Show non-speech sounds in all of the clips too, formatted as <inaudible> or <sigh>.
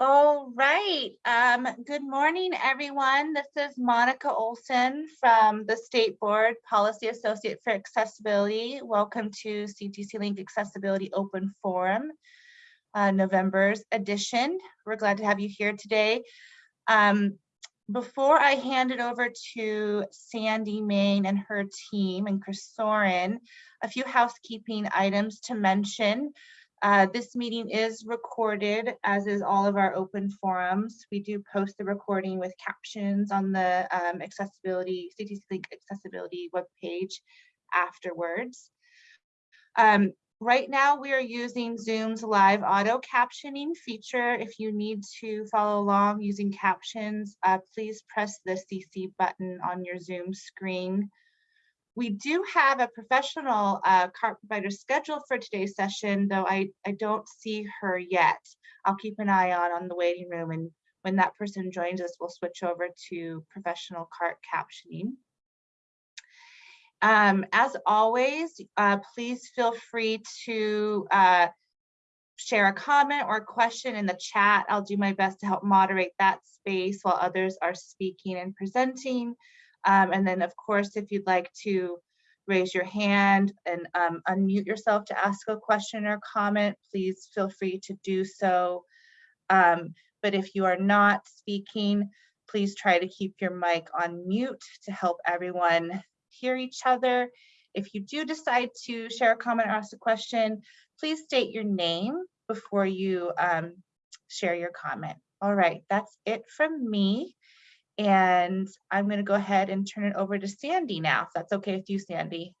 All right. Um, good morning, everyone. This is Monica Olson from the State Board Policy Associate for Accessibility. Welcome to CTC Link Accessibility Open Forum, uh, November's edition. We're glad to have you here today. Um, before I hand it over to Sandy Main and her team and Chris Soren, a few housekeeping items to mention. Uh, this meeting is recorded, as is all of our open forums. We do post the recording with captions on the um, accessibility, CTC Link accessibility webpage afterwards. Um, right now, we are using Zoom's live auto captioning feature. If you need to follow along using captions, uh, please press the CC button on your Zoom screen. We do have a professional uh, CART provider scheduled for today's session, though I, I don't see her yet. I'll keep an eye on on the waiting room and when that person joins us, we'll switch over to professional CART captioning. Um, as always, uh, please feel free to uh, share a comment or a question in the chat. I'll do my best to help moderate that space while others are speaking and presenting. Um, and then of course, if you'd like to raise your hand and um, unmute yourself to ask a question or comment, please feel free to do so. Um, but if you are not speaking, please try to keep your mic on mute to help everyone hear each other. If you do decide to share a comment or ask a question, please state your name before you um, share your comment. All right, that's it from me. And I'm going to go ahead and turn it over to Sandy now, if that's okay with you, Sandy.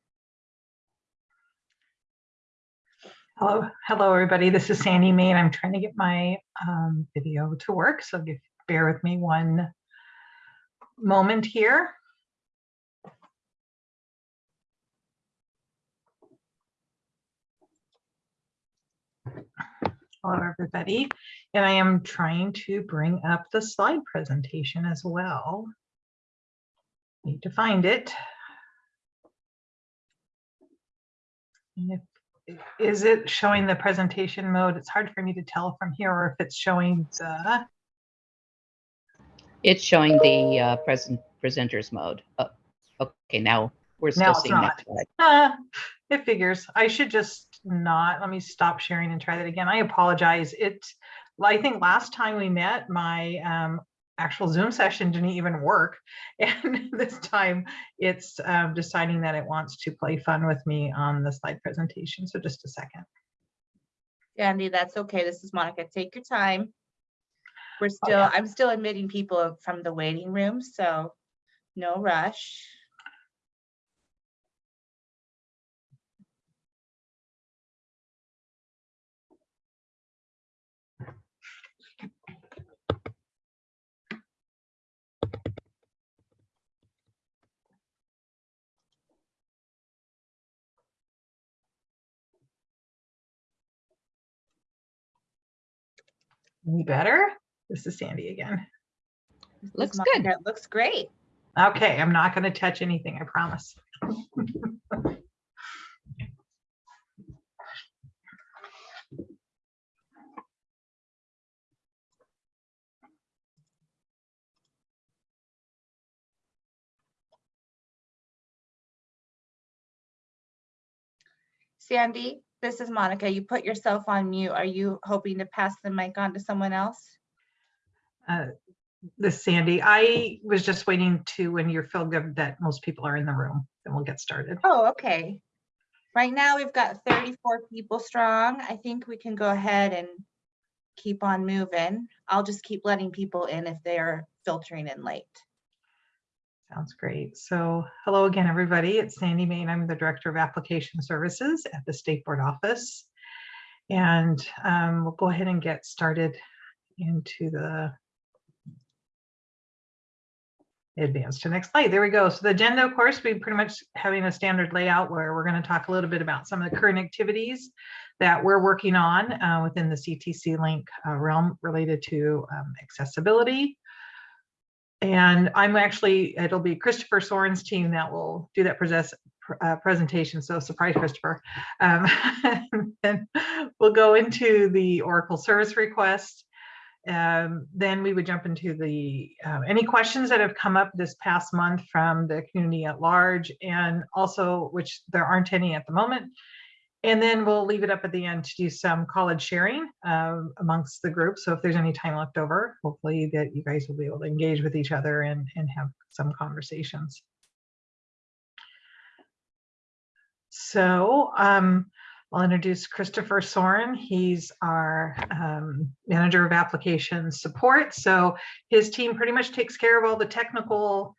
Hello, hello everybody. This is Sandy Main. I'm trying to get my um, video to work, so if, bear with me one moment here. Hello, everybody. And I am trying to bring up the slide presentation as well. Need to find it. If, is it showing the presentation mode? It's hard for me to tell from here or if it's showing the. It's showing the uh, present presenters mode. Oh, okay, now we're still Now seeing that. slide. Ah, it figures. I should just not, let me stop sharing and try that again. I apologize. It, I think last time we met, my um, actual Zoom session didn't even work. <laughs> And this time it's um, deciding that it wants to play fun with me on the slide presentation. So just a second. Sandy, that's okay. This is Monica. Take your time. We're still, yeah. I'm still admitting people from the waiting room, so no rush. Any better? This is Sandy again. Looks good. It looks great. Okay, I'm not going to touch anything, I promise. Sandy, this is Monica. You put yourself on mute. Are you hoping to pass the mic on to someone else? Uh, This Sandy, I was just waiting to when you're feel good that most people are in the room, then we'll get started. Oh, okay. Right now, we've got 34 people strong. I think we can go ahead and keep on moving. I'll just keep letting people in if they are filtering in late. Sounds great. So hello again, everybody. It's Sandy Main. I'm the Director of Application Services at the State Board Office. And um, we'll go ahead and get started into the advance to next slide. There we go. So the agenda, of course, we pretty much having a standard layout where we're going to talk a little bit about some of the current activities that we're working on uh, within the CTC link uh, realm related to um, accessibility. And I'm actually, it'll be Christopher Soren's team that will do that present, uh, presentation. So surprise, Christopher. Um, <laughs> and we'll go into the Oracle service request Um, then we would jump into the, uh, any questions that have come up this past month from the community at large and also, which there aren't any at the moment. And then we'll leave it up at the end to do some college sharing um, amongst the group. So if there's any time left over, hopefully that you guys will be able to engage with each other and, and have some conversations. So um, I'll introduce Christopher Soren. He's our um, manager of application support. So his team pretty much takes care of all the technical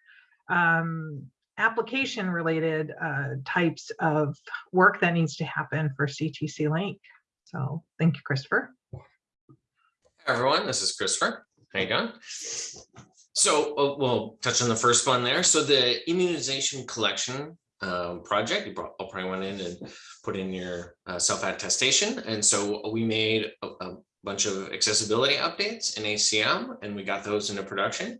um, application related uh, types of work that needs to happen for CTC Link. So thank you, Christopher. Everyone, this is Christopher. How you doing? So uh, we'll touch on the first one there. So the immunization collection um, project, you probably went in and put in your uh, self-attestation. And so we made a, a bunch of accessibility updates in HCM and we got those into production.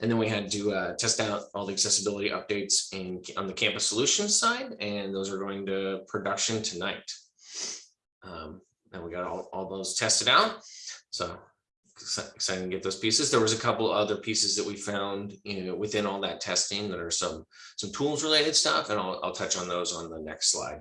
And then we had to uh, test out all the accessibility updates in on the campus solutions side, and those are going to production tonight. Um, and we got all, all those tested out. So exci- excited to get those pieces. There was a couple other pieces that we found, you know, within all that testing that are some some tools related stuff, and I'll, I'll touch on those on the next slide.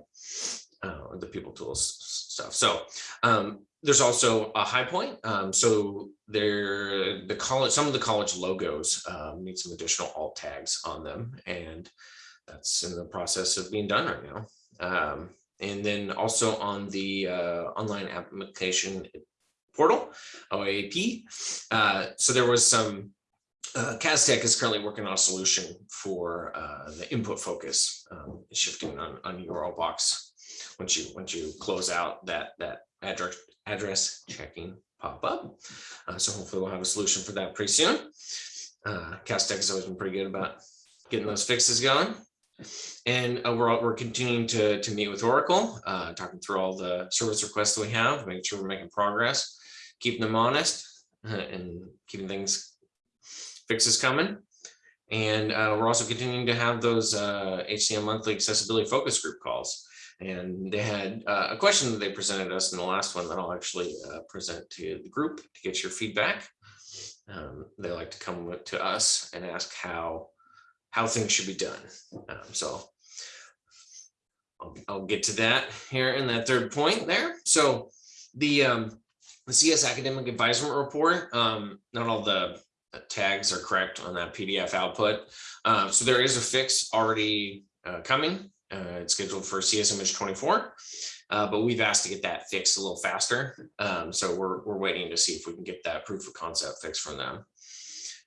Uh, the people tools stuff. So um, there's also a high point. Um, so there, the college, some of the college logos um, need some additional alt tags on them, and that's in the process of being done right now. Um, and then also on the uh, online application portal, OAP. Uh, so there was some, uh, Castech is currently working on a solution for uh, the input focus, um, shifting on, on URL box. Once you, once you close out that, that address, address checking pop up. Uh, so hopefully we'll have a solution for that pretty soon. Uh, has always been pretty good about getting those fixes going. And uh, we're, we're continuing to, to meet with Oracle, uh, talking through all the service requests we have, making sure we're making progress, keeping them honest uh, and keeping things fixes coming. And uh, we're also continuing to have those uh, HCM monthly accessibility focus group calls. And they had uh, a question that they presented us in the last one that I'll actually uh, present to the group to get your feedback. Um, they like to come to us and ask how how things should be done. Um, so I'll, I'll get to that here in that third point there. So the um, the CS Academic Advisement Report, um, not all the tags are correct on that PDF output. Uh, so there is a fix already uh, coming. Uh, it's scheduled for CS image 24, uh, but we've asked to get that fixed a little faster. Um, so we're, we're waiting to see if we can get that proof of concept fix from them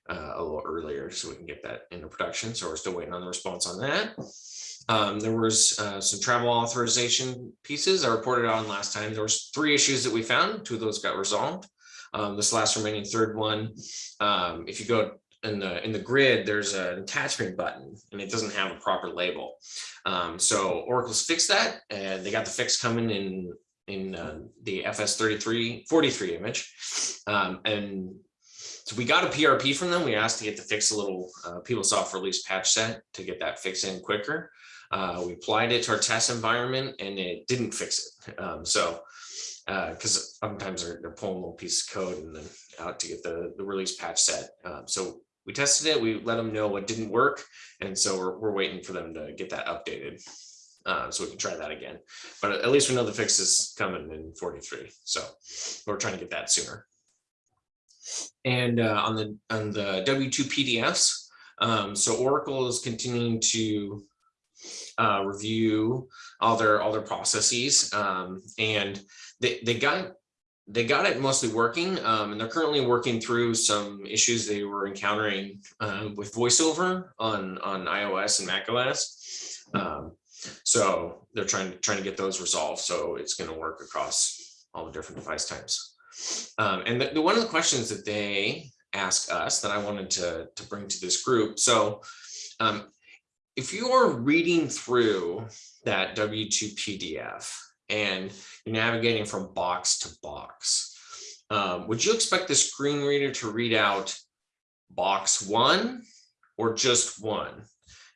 uh, a little earlier so we can get that into production. So we're still waiting on the response on that. Um, there was uh, some travel authorization pieces I reported on last time. There was three issues that we found. Two of those got resolved. Um, this last remaining third one, um, if you go in the in the grid, there's an attachment button and it doesn't have a proper label. Um, so Oracle's fixed that and they got the fix coming in in uh, the FS33 43 image. Um, and so we got a PRP from them. We asked to get the fix a little uh, PeopleSoft release patch set to get that fix in quicker. Uh, we applied it to our test environment and it didn't fix it. Um, so because sometimes they're, they're pulling a little piece of code and then out to get the, the release patch set. Um, so we tested it, we let them know what didn't work. And so we're, we're waiting for them to get that updated. Uh, so we can try that again. But at least we know the fix is coming in 43. So we're trying to get that sooner. And uh, on the on the W2 PDFs, um, so Oracle is continuing to uh, review all their all their processes um, and they, they got they got it mostly working um, and they're currently working through some issues they were encountering uh, with voiceover on on iOS and Mac OS. Um, so they're trying to trying to get those resolved so it's going to work across all the different device types. Um, and the, the, one of the questions that they ask us that I wanted to, to bring to this group. So um, if you're reading through that W2 PDF and you're navigating from box to box, um, would you expect the screen reader to read out box one or just one?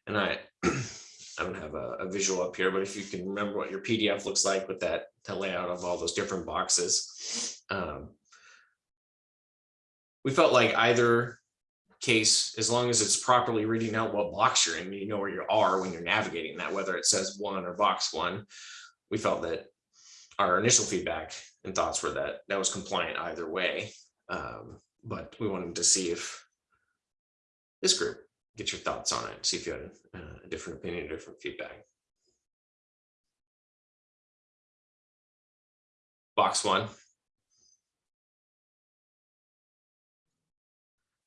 And I, <clears throat> I don't have a, a, visual up here, but if you can remember what your PDF looks like with that the layout of all those different boxes. Um, we felt like either case, as long as it's properly reading out what box you're in, you know where you are when you're navigating that, whether it says one or box one. We felt that our initial feedback and thoughts were that that was compliant either way. Um, but we wanted to see if this group, get your thoughts on it, see if you had uh, a different opinion, different feedback. Box one.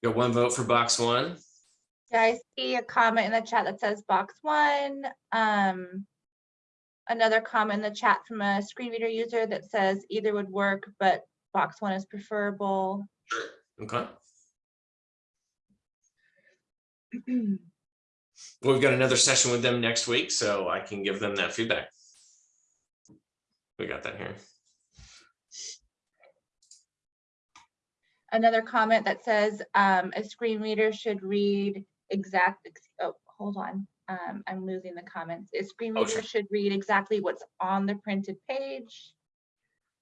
Got one vote for box one. Yeah, I see a comment in the chat that says box one. Um, another comment in the chat from a screen reader user that says either would work, but box one is preferable. Okay. Well, <clears throat> We've got another session with them next week, so I can give them that feedback. We got that here. Another comment that says um, a screen reader should read exact, oh, hold on. Um, I'm losing the comments. A screen Oh, reader sure. should read exactly what's on the printed page.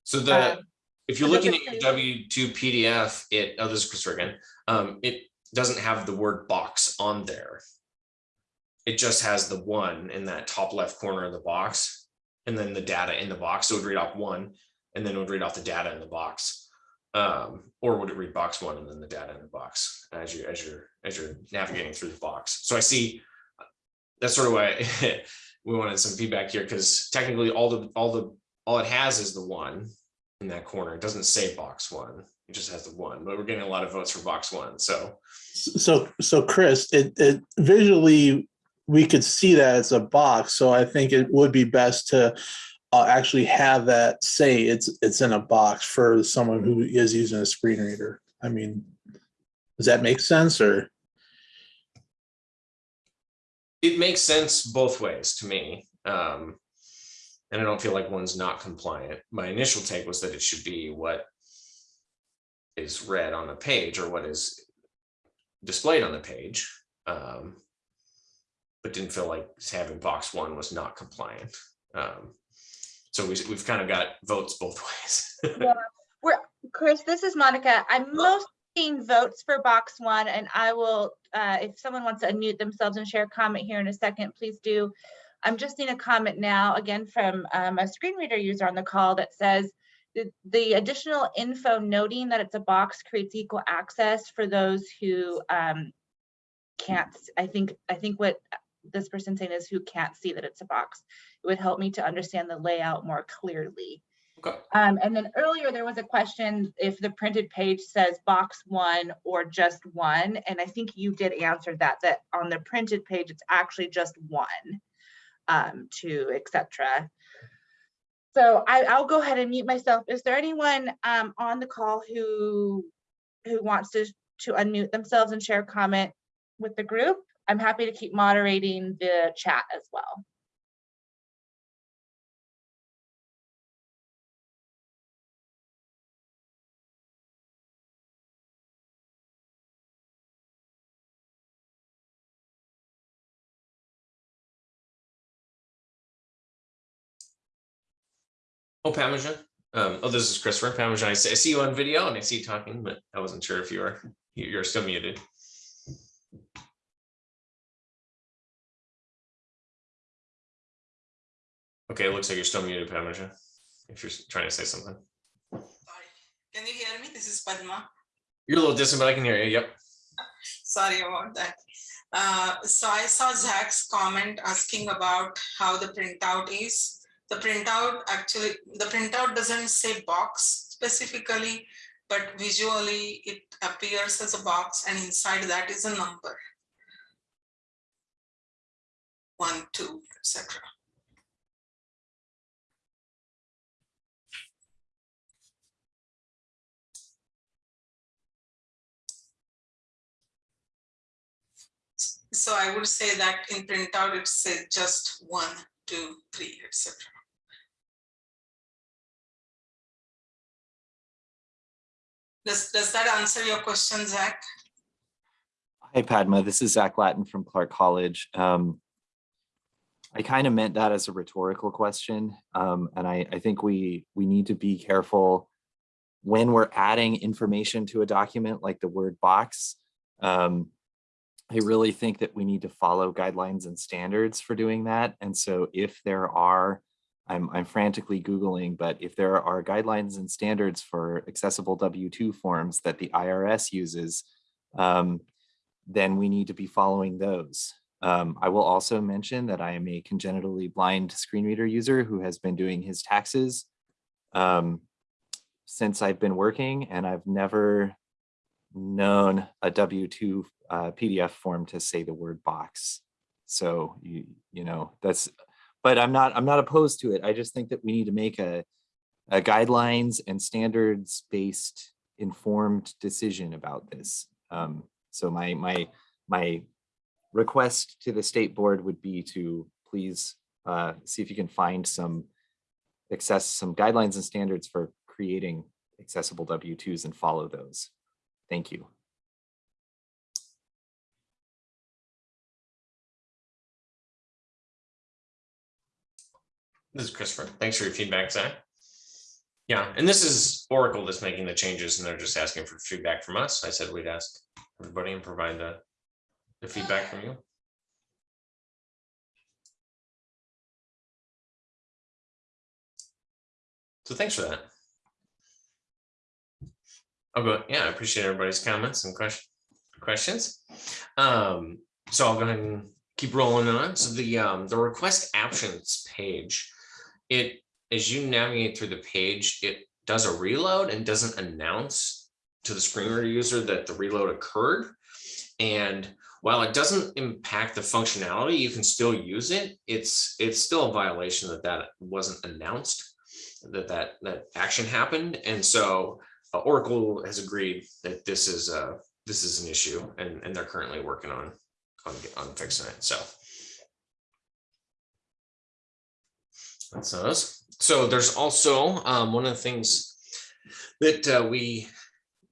So the, Um, if you're so looking at your W two PDF, it, oh, this is Chris again, um, it doesn't have the word box on there. It just has the one in that top left corner of the box, and then the data in the box, so it would read off one, and then it would read off the data in the box. Um, or would it read box one and then the data in the box as you, as you're, as you're navigating through the box? So I see. That's sort of why <laughs> we wanted some feedback here, because technically all the, all the, all it has is the one in that corner. It doesn't say box one. It just has the one, but we're getting a lot of votes for box one. So So, so Chris, it, it visually, we could see that it's a box, so I think it would be best to uh, actually have that say it's, it's in a box for someone who is using a screen reader. I mean, does that make sense or? It makes sense both ways to me. Um, and I don't feel like one's not compliant. My initial take was that it should be what is read on the page or what is displayed on the page. Um, but didn't feel like having box one was not compliant. Um, so we, we've kind of got votes both <laughs> ways. Yeah, We're, Chris, this is Monica. I'm most votes for box one and I will, uh, if someone wants to unmute themselves and share a comment here in a second, please do. I'm just seeing a comment now, again, from um, a screen reader user on the call that says the, the additional info noting that it's a box creates equal access for those who um, can't, I think, I think what this person saying is who can't see that it's a box. It would help me to understand the layout more clearly. Um, and then earlier there was a question if the printed page says box one or just one, and I think you did answer that, that on the printed page, it's actually just one, um, two, etc. So I, I'll go ahead and mute myself. Is there anyone, um, on the call who, who wants to, to unmute themselves and share a comment with the group? I'm happy to keep moderating the chat as well. Oh, Pamajan. Um, oh, this is Christopher Pamajan. I see, I see you on video and I see you talking, but I wasn't sure if you were, you- you're still muted. Okay, it looks like you're still muted, Pamajan. If you're trying to say something. Sorry. Can you hear me? This is Padma. You're a little distant, but I can hear you. Yep. Sorry about that. Uh, So I saw Zach's comment asking about how the printout is. The printout actually, the printout doesn't say box specifically, but visually it appears as a box and inside that is a number. One, two, etc. So I would say that in printout, it says just one, two, three, etc. Does, does that answer your question, Zach? Hi Padma, this is Zach Latin from Clark College. Um, I kind of meant that as a rhetorical question, um, and I, I think we we need to be careful when we're adding information to a document like the word box, um, I really think that we need to follow guidelines and standards for doing that. And so if there are, I'm, I'm frantically Googling, but if there are guidelines and standards for accessible W-2 forms that the IRS uses, um, then we need to be following those. Um, I will also mention that I am a congenitally blind screen reader user who has been doing his taxes um, since I've been working and I've never known a W-2 uh, PDF form to say the word box. So you, you know, that's, but I'm not, I'm not opposed to it. I just think that we need to make a, a guidelines and standards based informed decision about this. Um, so my, my, my request to the state board would be to please uh, see if you can find some access, some guidelines and standards for creating accessible W-2s and follow those. Thank you. This is Christopher. Thanks for your feedback, Zach. Yeah, and this is Oracle that's making the changes and they're just asking for feedback from us. I said we'd ask everybody and provide the, the feedback from you. So thanks for that. I'll go, yeah, I appreciate everybody's comments and question, questions. Um, so I'll go ahead and keep rolling on. So the, um, the request options page, it, as you navigate through the page, it does a reload and doesn't announce to the screen reader user that the reload occurred. And while it doesn't impact the functionality, you can still use it. It's, it's still a violation that that wasn't announced, that that, that action happened. And so uh, Oracle has agreed that this is uh this is an issue and and they're currently working on on on fixing it. So that's those. So there's also um, one of the things that uh, we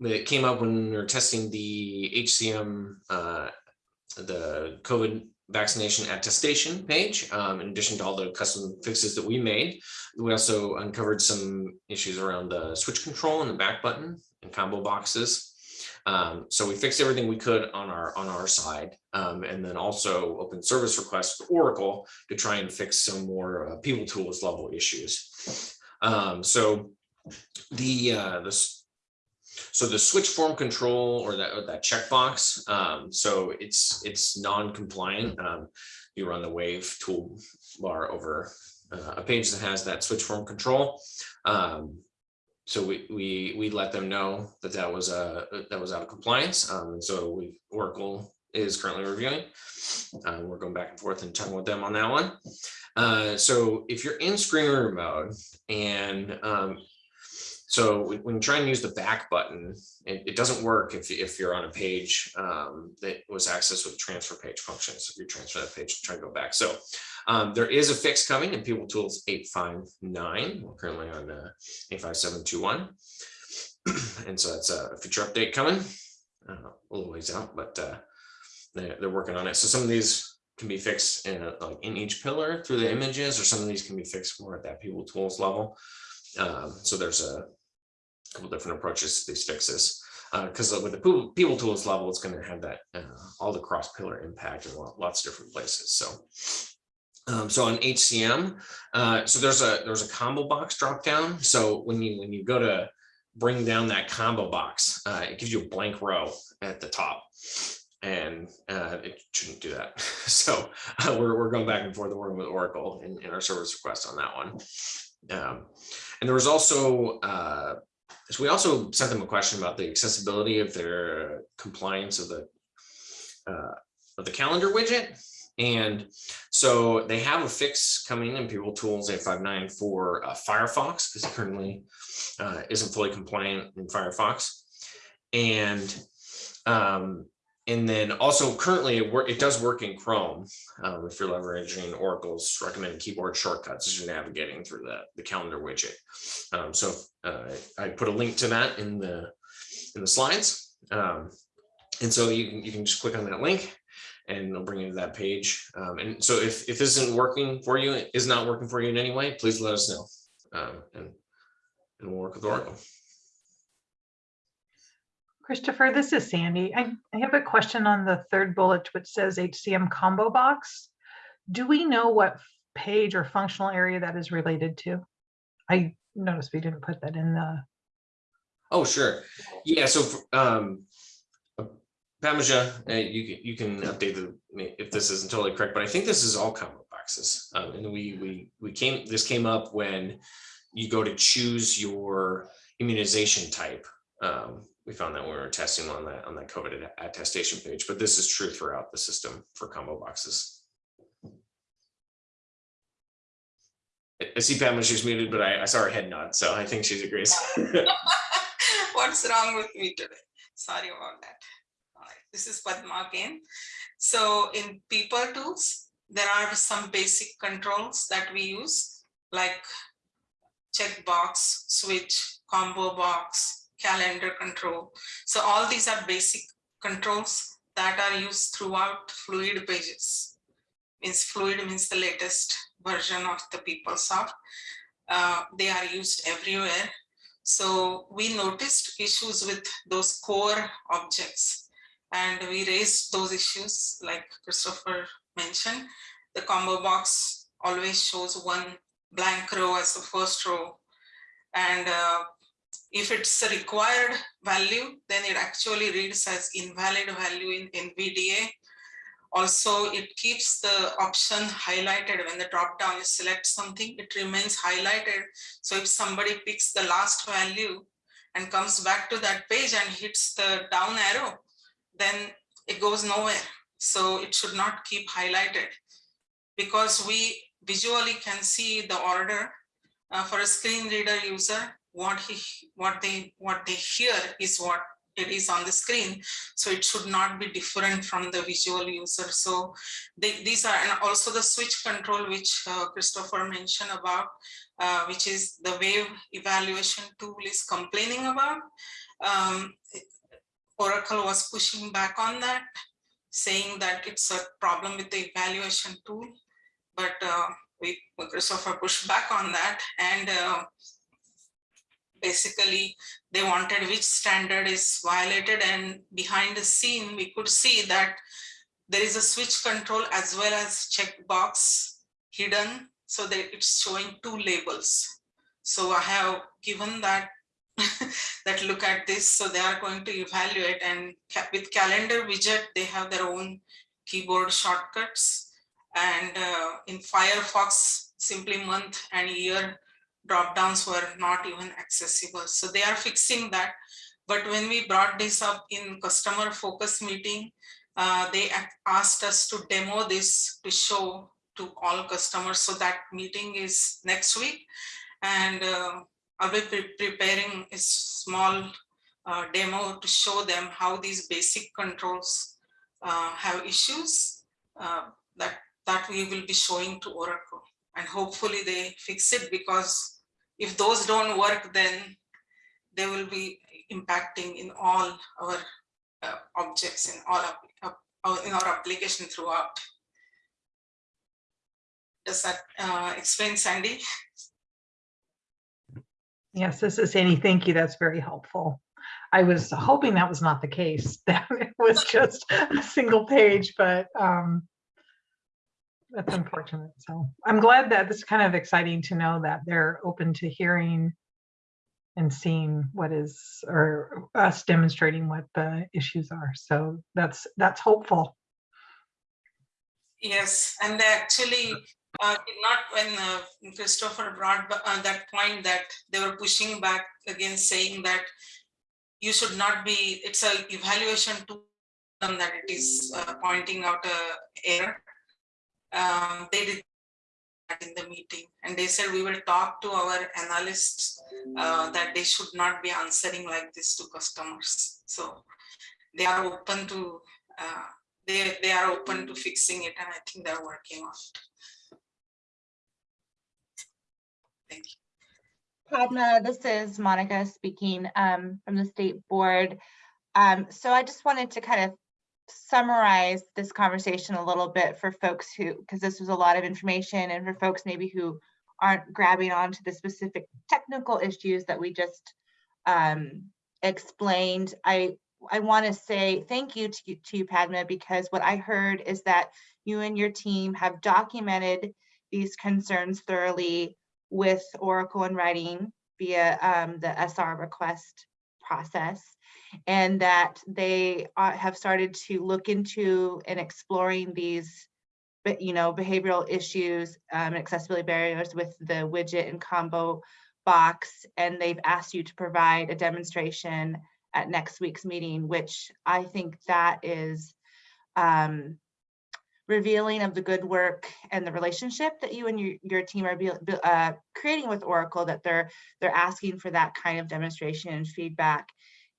that came up when we were testing the HCM uh, the COVID vaccination attestation page. Um, in addition to all the custom fixes that we made, we also uncovered some issues around the switch control and the back button and combo boxes. Um, so we fixed everything we could on our on our side, um, and then also open service requests with Oracle to try and fix some more uh, people tools level issues. Um, so the uh, so the switch form control or that, or that checkbox, um, so it's it's non-compliant. Um, you run the wave tool bar over uh, a page that has that switch form control. Um, so we we we let them know that that was a that was out of compliance. Um, and so we Oracle is currently reviewing. Uh, we're going back and forth and talking with them on that one. Uh, so if you're in screen reader mode and um, so when you try and use the back button, it, it doesn't work if, if you're on a page um, that was accessed with transfer page function. So if you transfer that page, try to go back. So um, there is a fix coming in People Tools 859. We're currently on uh, 85721. <clears throat> and so that's a feature update coming uh, a little ways out, but uh, they're, they're working on it. So some of these can be fixed in a, like in each pillar through the images, or some of these can be fixed more at that People Tools level. Um, so there's a couple different approaches to these fixes. Because uh, with the people, people tools level, it's going to have that uh, all the cross pillar impact in lots of different places. So, um, so on HCM, uh, so there's a there's a combo box drop down. So when you when you go to bring down that combo box, uh, it gives you a blank row at the top, and uh, it shouldn't do that. <laughs> So uh, we're we're going back and forth working with Oracle in, in our service request on that one. Um, and there was also uh, we also sent them a question about the accessibility of their compliance of the uh, of the calendar widget. And so they have a fix coming in People Tools 859 for uh, Firefox because it currently uh, isn't fully compliant in Firefox. And um, and then also currently it, it does work in Chrome um, if you're leveraging Oracle's recommended keyboard shortcuts as you're navigating through the, the calendar widget. Um, so uh, I put a link to that in the in the slides. Um, and so you can, you can just click on that link and it'll bring you to that page. Um, and so if, if this isn't working for you, is not working for you in any way, please let us know. Um, and, and we'll work with Oracle. Christopher, this is Sandy. I, I have a question on the third bullet, which says HCM combo box. Do we know what page or functional area that is related to? I noticed we didn't put that in the, Oh, sure. Yeah, so um. uh, Padmaja, uh, you can, you can update the, if this isn't totally correct, but I think this is all combo boxes. Um, and we, we, we came, this came up when you go to choose your immunization type. Um, we found that when we were testing on that, on that COVID attestation page, but this is true throughout the system for combo boxes. I- see Padmaja's muted, but I, I saw her head nod, so I think she agrees. <laughs> What's wrong with me today? Sorry about that. This is Padma again. So in people tools, there are some basic controls that we use, like checkbox, switch, combo box, calendar control. So all these are basic controls that are used throughout fluid pages. Means fluid means the latest version of the PeopleSoft. Uh, they are used everywhere. So we noticed issues with those core objects and we raised those issues like Christopher mentioned. The combo box always shows one blank row as the first row. And uh, if it's a required value, then it actually reads as invalid value in NVDA. Also, it keeps the option highlighted when the drop down you select something, it remains highlighted so if somebody picks the last value and comes back to that page and hits the down arrow, then it goes nowhere. So it should not keep highlighted. Because we visually can see the order uh, for a screen reader user, what he, what they, what they hear is what it is on the screen. So it should not be different from the visual user. So they, these are, and also the switch control, which uh, Christopher mentioned about, uh, which is the wave evaluation tool is complaining about. Um, Oracle was pushing back on that, saying that it's a problem with the evaluation tool. But uh, we, Christopher pushed back on that and uh, basically they wanted which standard is violated and behind the scene, we could see that there is a switch control as well as checkbox hidden so that it's showing two labels. So I have given that <laughs> that look at this. So they are going to evaluate and with calendar widget, they have their own keyboard shortcuts. And uh, in Firefox, simply month and year drop downs were not even accessible. So they are fixing that. But when we brought this up in customer focus meeting, uh, they asked us to demo this to show to all customers. So that meeting is next week. And uh, I'll be pre- preparing a small uh, demo to show them how these basic controls uh, have issues uh, that, that we will be showing to Oracle. And hopefully they fix it because if those don't work, then they will be impacting in all our uh, objects in all of, of- in our application throughout. Does that uh, explain, Sandy? yes, this is Sandy. Thank you. That's very helpful. I was hoping that was not the case, <laughs> that it was just a single page, but um, that's unfortunate. So I'm glad that this is kind of exciting to know that they're open to hearing and seeing what is, or us demonstrating what the issues are. So that's, that's hopeful. Yes, and they actually, uh, not when uh, Christopher brought uh, that point that they were pushing back against saying that you should not be, it's a evaluation tool that it is uh, pointing out a error. Um, They did that in the meeting, and they said we will talk to our analysts uh, that they should not be answering like this to customers. So they are open to uh, they they are open to fixing it and I think they're working on it. Thank you. Padma, this is Monica speaking um, from the state board. Um, so I just wanted to kind of summarize this conversation a little bit for folks who, because this was a lot of information and for folks maybe who aren't grabbing onto the specific technical issues that we just um, explained. I I want to say thank you to to you, Padma, because what I heard is that you and your team have documented these concerns thoroughly with Oracle in writing via um, the SR request process, and that they uh, have started to look into and exploring these, but you know, behavioral issues, um, and accessibility barriers with the widget and combo box, and they've asked you to provide a demonstration at next week's meeting, which I think that is um, revealing of the good work and the relationship that you and your, your team are buil- uh, creating with Oracle, that they're they're asking for that kind of demonstration and feedback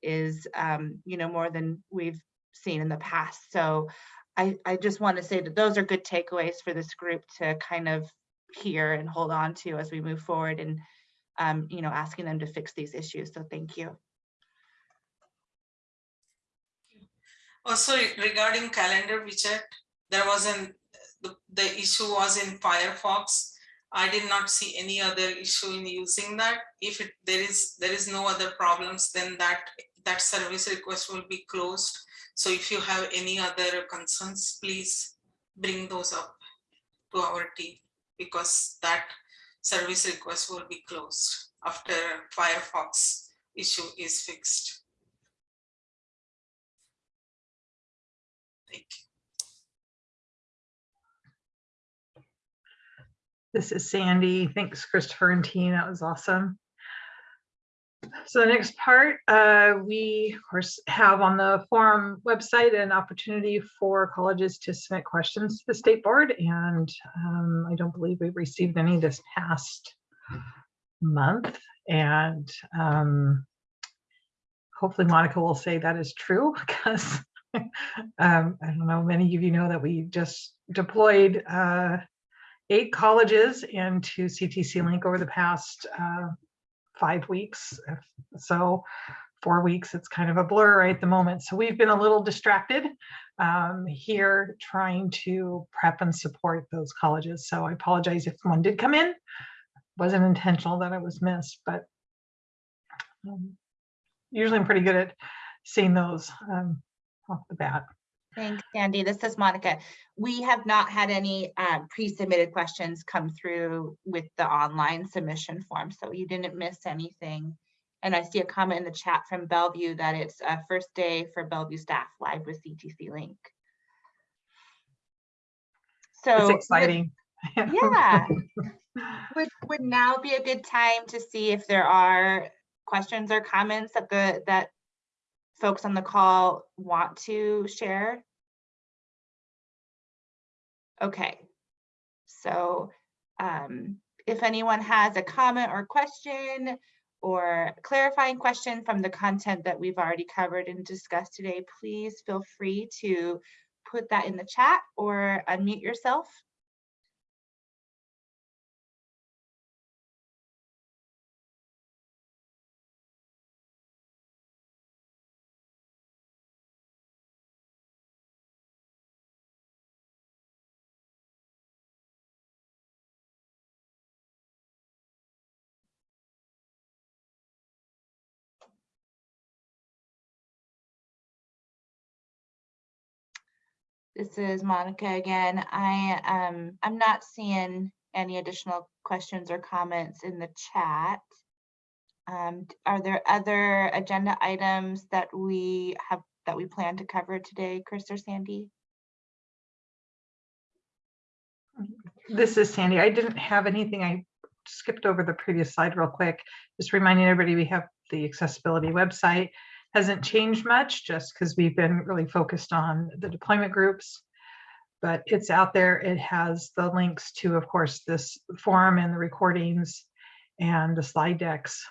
is, um, you know, more than we've seen in the past. So I, I just want to say that those are good takeaways for this group to kind of hear and hold on to as we move forward and, um, you know, asking them to fix these issues. So thank you. Also regarding calendar widget, there wasn't, the, the issue was in Firefox. I did not see any other issue in using that. If it, there is, there is no other problems, then that, that service request will be closed. So if you have any other concerns, please bring those up to our team because that service request will be closed after Firefox issue is fixed. Thank you. This is Sandy. Thanks, Christopher and team. That was awesome. So the next part, uh, we of course have on the forum website an opportunity for colleges to submit questions to the state board. And um, I don't believe we've received any this past month. And um, hopefully Monica will say that is true <laughs> because um, I don't know, many of you know that we just deployed uh, eight colleges into CTC Link over the past uh, five weeks. So four weeks, it's kind of a blur right at the moment. So we've been a little distracted um, here trying to prep and support those colleges. So I apologize if one did come in. Wasn't intentional that it was missed, but um, usually I'm pretty good at seeing those um, off the bat. Thanks, Sandy. This is Monica. We have not had any um, pre-submitted questions come through with the online submission form, so you didn't miss anything. And I see a comment in the chat from Bellevue that it's a first day for Bellevue staff live with CTC Link. So It's would- exciting. Yeah. <laughs> Would, would now be a good time to see if there are questions or comments that the, that folks on the call want to share? Okay, so um, if anyone has a comment or question or clarifying question from the content that we've already covered and discussed today, please feel free to put that in the chat or unmute yourself. This is Monica again. I um I'm not seeing any additional questions or comments in the chat. Um, are there other agenda items that we have that we plan to cover today, Chris or Sandy? This is Sandy. I didn't have anything. I skipped over the previous slide real quick. Just reminding everybody, we have the accessibility website. Hasn't changed much just because we've been really focused on the deployment groups. But it's out there. It has the links to, of course, this forum and the recordings and the slide decks.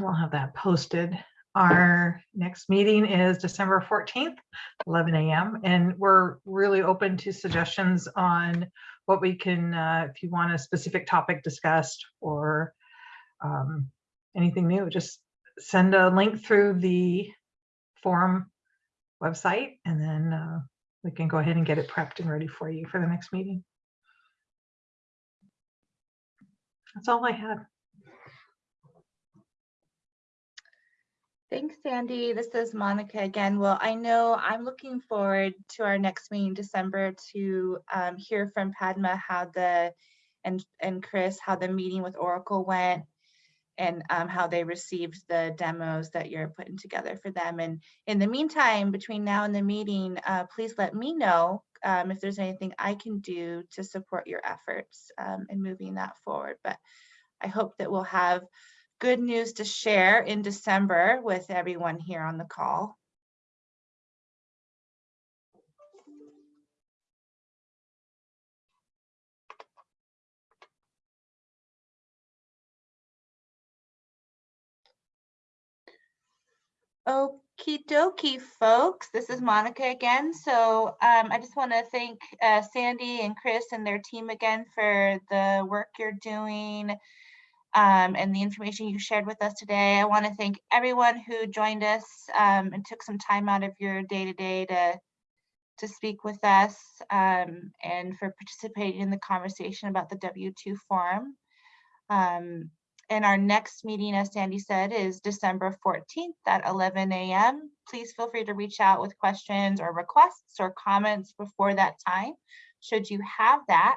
We'll have that posted. Our next meeting is December 14th, 11 a.m. And we're really open to suggestions on what we can, uh, if you want a specific topic discussed or um, anything new, just send a link through the forum website and then uh, we can go ahead and get it prepped and ready for you for the next meeting. That's all I had. Thanks, Sandy. This is Monica again. Well, I know I'm looking forward to our next meeting in December to um, hear from Padma how the, and, and Chris, how the meeting with Oracle went and um, how they received the demos that you're putting together for them. And in the meantime, between now and the meeting, uh, please let me know um, if there's anything I can do to support your efforts um, in moving that forward. But I hope that we'll have good news to share in December with everyone here on the call. Okie dokie, folks. This is Monica again. So um, I just want to thank uh, Sandy and Chris and their team again for the work you're doing um, and the information you shared with us today. I want to thank everyone who joined us um, and took some time out of your day to day to to speak with us um, and for participating in the conversation about the W2 forum. Um, and our next meeting, as Sandy said, is December 14th at 11 a.m. Please feel free to reach out with questions or requests or comments before that time, should you have that.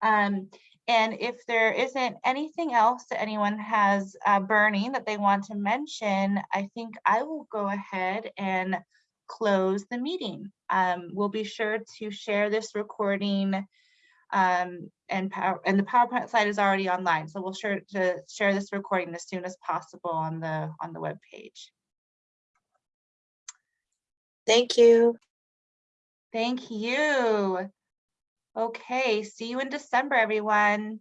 Um, and if there isn't anything else that anyone has uh, burning that they want to mention, I think I will go ahead and close the meeting. Um, we'll be sure to share this recording um, and power and the PowerPoint slide is already online. So we'll sure to share this recording as soon as possible on the on the web page. Thank you. Thank you. Okay, see you in December, everyone.